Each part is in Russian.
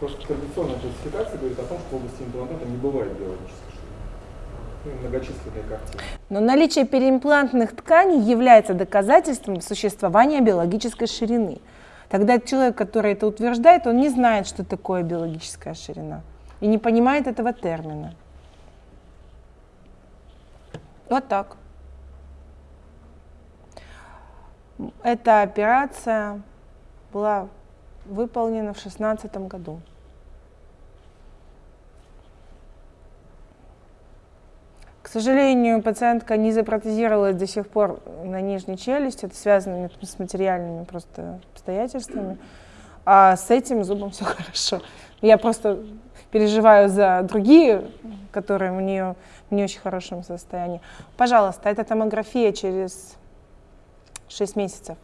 Просто традиционная классификация говорит о том, что в области имплантата не бывает биологической. Ну, многочисленные картины. Но наличие переимплантных тканей является доказательством существования биологической ширины. Тогда человек, который это утверждает, он не знает, что такое биологическая ширина и не понимает этого термина. Вот так. Эта операция была выполнена в 2016 году. К сожалению, пациентка не запротезировалась до сих пор на нижней челюсти. Это связано с материальными просто обстоятельствами. А с этим зубом все хорошо. Я просто переживаю за другие, которые у нее в не очень хорошем состоянии. Пожалуйста, это томография через 6 месяцев.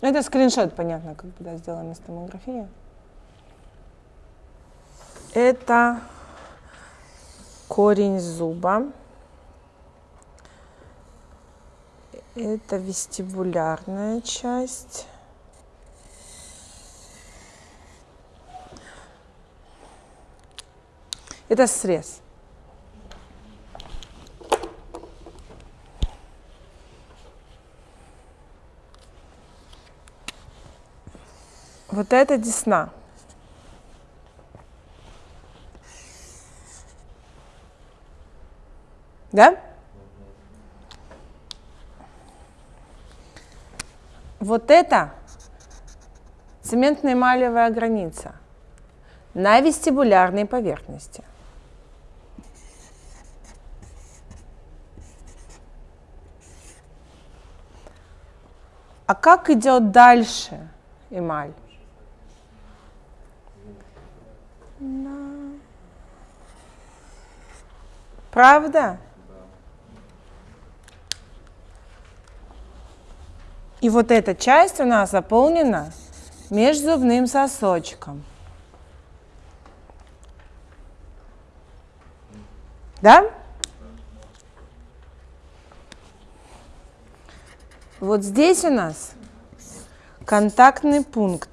Это скриншот, понятно, когда сделана томография. Это корень зуба. Это вестибулярная часть. Это срез. Вот это десна. Да? Вот это цементно-эмалевая граница на вестибулярной поверхности. А как идет дальше эмаль? Правда? И вот эта часть у нас заполнена межзубным сосочком. Да? Вот здесь у нас контактный пункт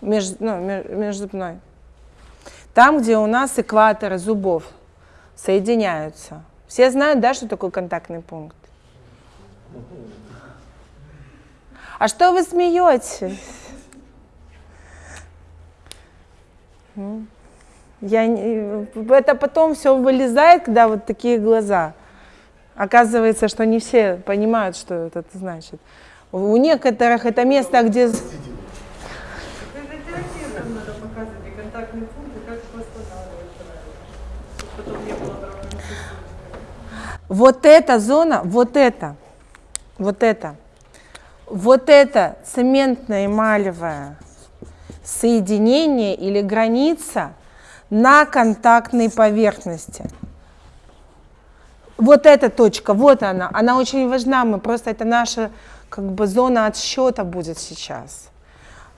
меж, ну, межзубной. Там, где у нас экваторы зубов соединяются. Все знают, да, что такое контактный пункт? А что вы смеетесь? Ну, я, это потом все вылезает, когда вот такие глаза. Оказывается, что не все понимают, что это значит. У некоторых это место, где... Вот эта зона, вот это, вот это – вот это цементно-эмалевое соединение или граница на контактной поверхности. Вот эта точка, вот она, она очень важна, мы просто, это наша как бы зона отсчета будет сейчас.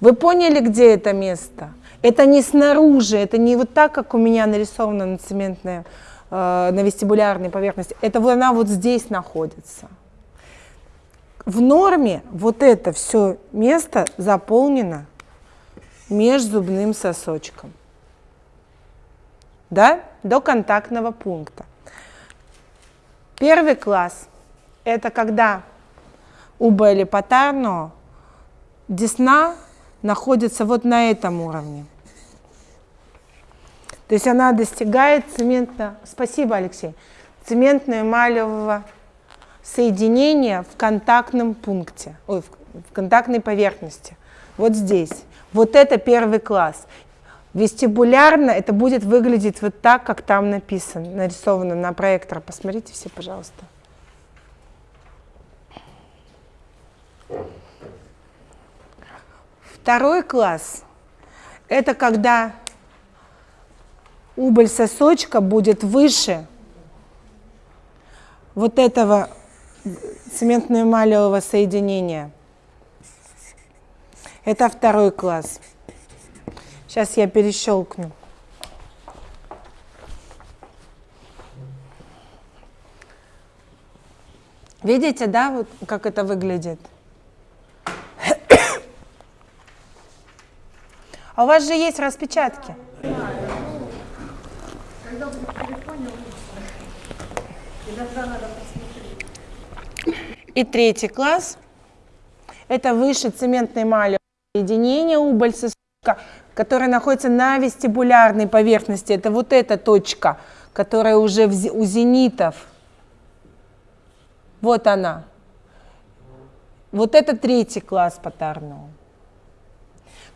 Вы поняли, где это место? Это не снаружи, это не вот так, как у меня нарисовано на цементной, э, на вестибулярной поверхности. Это она вот здесь находится в норме вот это все место заполнено межзубным сосочком. Да? До контактного пункта. Первый класс – это когда у Белли-Патарно десна находится вот на этом уровне. То есть она достигает цементно... Спасибо, Алексей. Цементно-эмалевого соединение в контактном пункте, ой, в контактной поверхности. Вот здесь. Вот это первый класс. Вестибулярно это будет выглядеть вот так, как там написано, нарисовано на проектор. Посмотрите все, пожалуйста. Второй класс – это когда убыль сосочка будет выше вот этого цементно-эмалевого соединения. Это второй класс. Сейчас я перещелкну. Видите, да, вот как это выглядит? А у вас же есть распечатки. Когда будет в телефоне, лучше. Иногда надо посмотреть. И третий класс. Это выше цементной эмали соединение убыль-сосочка, которое находится на вестибулярной поверхности. Это вот эта точка, которая уже у зенитов. Вот она. Вот это третий класс по Тарнову.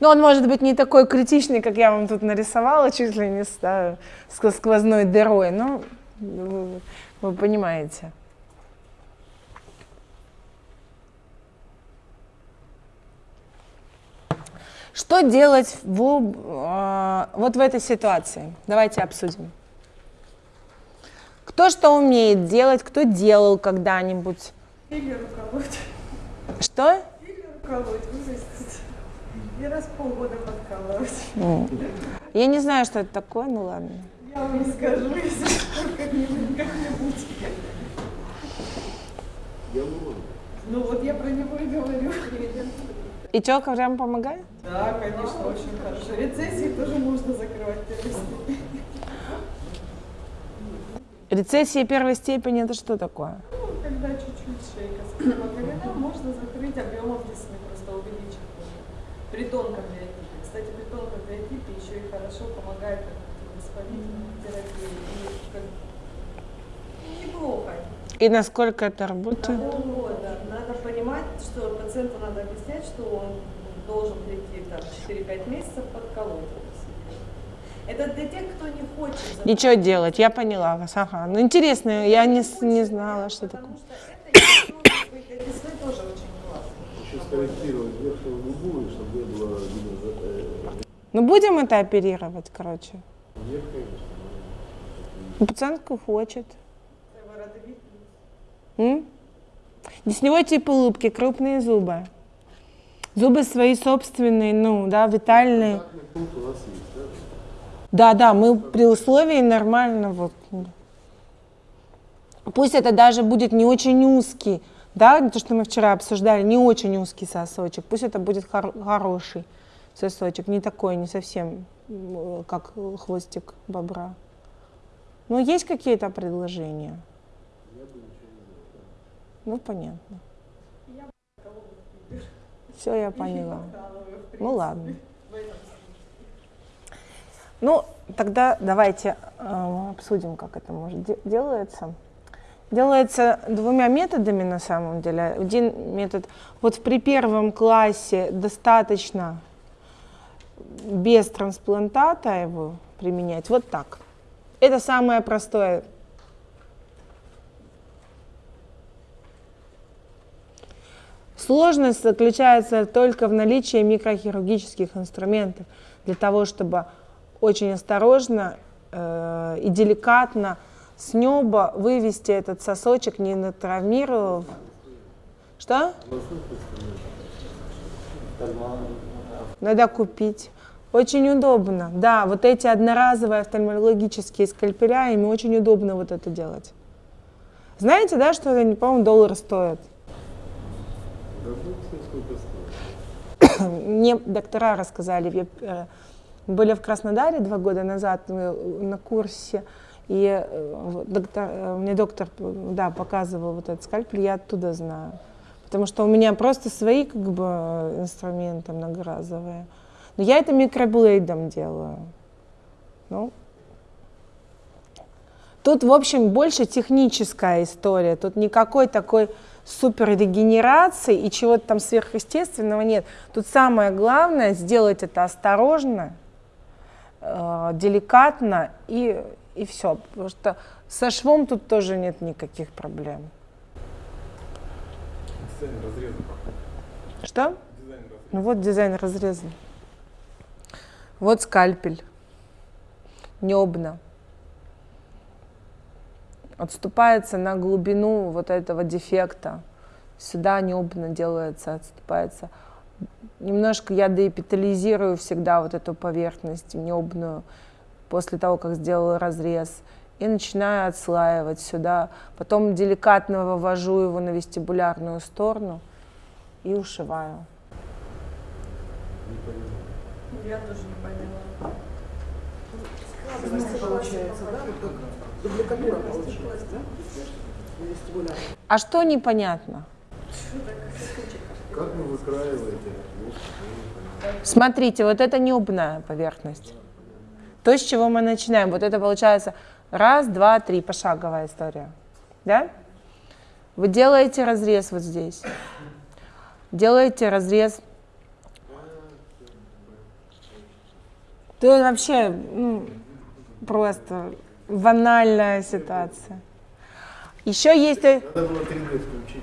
Но он может быть не такой критичный, как я вам тут нарисовала, чуть ли не с да, ск- сквозной дырой, но вы, вы понимаете. Что делать в, э, вот в этой ситуации? Давайте обсудим. Кто что умеет делать, кто делал когда-нибудь? Или уколоть. Что? Или уколоть, И раз в полгода подкалывать. Я не знаю, что это такое, ну ладно. Я вам не скажу, если как-нибудь. как-нибудь. Ну вот я про него и говорю. И что, прям помогает? Да, конечно, очень хорошо. Рецессии тоже можно закрывать первой степени. Рецессия первой степени это что такое? Ну, когда чуть-чуть шейка схема колена, можно закрыть объемом увеличить. При тонком биотипе. Кстати, при тонком биотипе еще и хорошо помогает воспалительной терапии. И как неплохо. И насколько это работает? Полгода. Надо понимать, что пациенту надо объяснять, что он должен прийти там 4-5 месяцев подколоть. это для тех, кто не хочет. Ничего делать, я поняла вас. Ага. Ну интересно, я не, не знала, что такое. Потому что это может быть для весны тоже очень скорректировать верхнюю губу, и чтобы не было видно э, Ну будем это оперировать, короче. верхней, Ну, Пациентка хочет. М? Десневой тип улыбки, крупные зубы. Зубы свои собственные, ну, да, витальные. Да? Да, да, мы при условии нормально вот. Пусть это даже будет не очень узкий, да, то, что мы вчера обсуждали, не очень узкий сосочек, пусть это будет хор- хороший сосочек, не такой, не совсем как хвостик бобра. Но есть какие-то предложения? Ну, понятно. Все, я поняла. Ну ладно. Ну, тогда давайте э, обсудим, как это может де- делается. Делается двумя методами на самом деле. Один метод, вот при первом классе достаточно без трансплантата его применять, вот так. Это самое простое. Сложность заключается только в наличии микрохирургических инструментов для того, чтобы очень осторожно э, и деликатно с неба вывести этот сосочек, не натравмировав. Что? Надо купить. Очень удобно. Да, вот эти одноразовые офтальмологические скальпеля, ими очень удобно вот это делать. Знаете, да, что они, по-моему, доллар стоят? Мне доктора рассказали, э, были в Краснодаре два года назад на курсе, и э, доктор, э, мне доктор да, показывал вот этот скальпель, я оттуда знаю. Потому что у меня просто свои как бы инструменты многоразовые. Но я это микроблейдом делаю. Ну, Тут, в общем, больше техническая история. Тут никакой такой супер регенерации и чего-то там сверхъестественного нет. Тут самое главное сделать это осторожно, э, деликатно и, и все. Потому что со швом тут тоже нет никаких проблем. Дизайн разреза. Что? Дизайн разреза. Ну вот дизайн разрезан. Вот скальпель. Небно. Отступается на глубину вот этого дефекта. Сюда небно делается, отступается. Немножко я деэпитализирую всегда вот эту поверхность небную после того, как сделала разрез. И начинаю отслаивать сюда. Потом деликатно вывожу его на вестибулярную сторону и ушиваю. я тоже не поняла. Складывается, получается, да? Вот как дубликатура получилась, да? Вестибуляр. А что непонятно? Как вы выкраиваете? Смотрите, вот это неубная поверхность. То, с чего мы начинаем. Вот это получается раз, два, три, пошаговая история. Да? Вы делаете разрез вот здесь. Делаете разрез. То вообще ну, просто банальная ситуация. Еще есть... Надо было 3D включить.